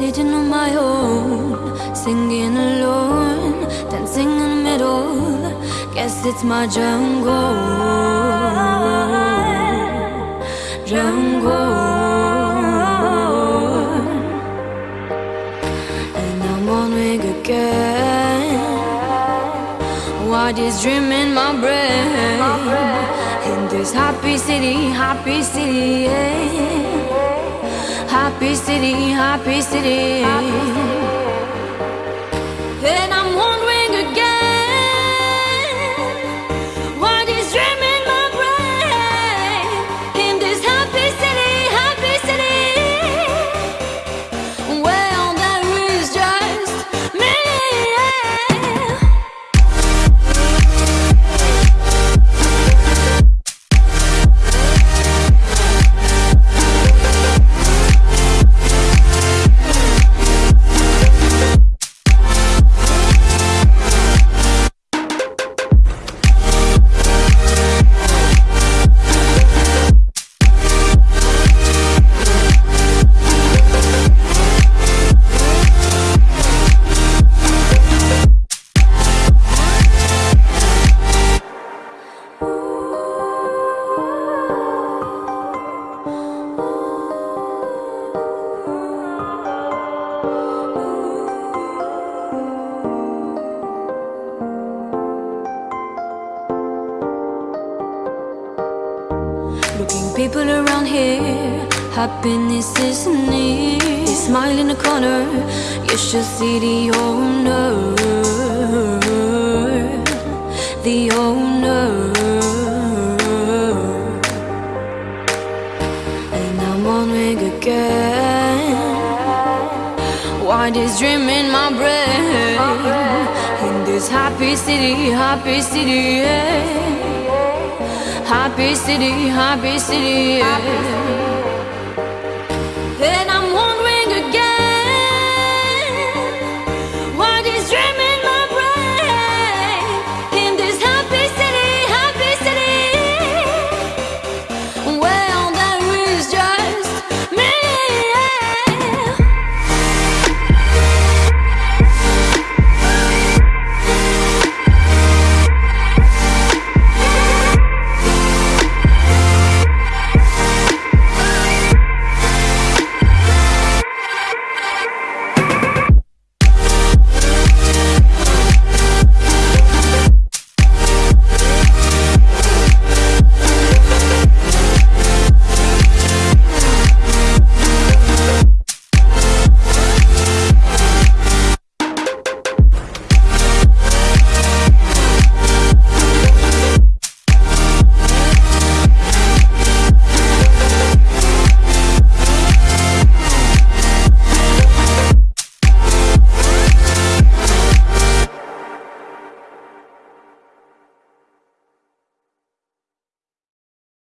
sitting on my own, singing alone, dancing in the middle. Guess it's my jungle, jungle. And I'm on wing again. What is this dream in my brain? In this happy city, happy city, yeah. Happy city, happy city. And Looking people around here, happiness is near. Smile in the corner, you should see the owner, the owner. And I'm on wing again. Why this dream in my brain? In this happy city, happy city, yeah. Happy city, happy city. Happy city. Then I